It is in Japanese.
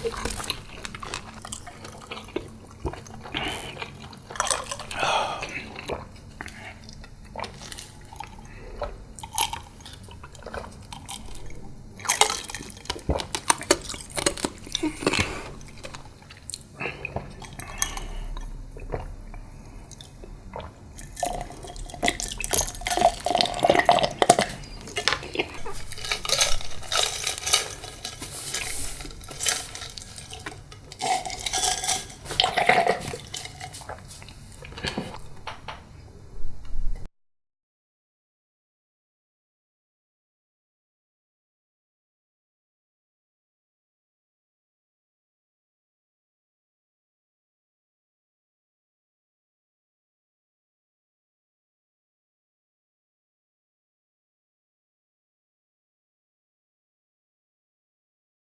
はい。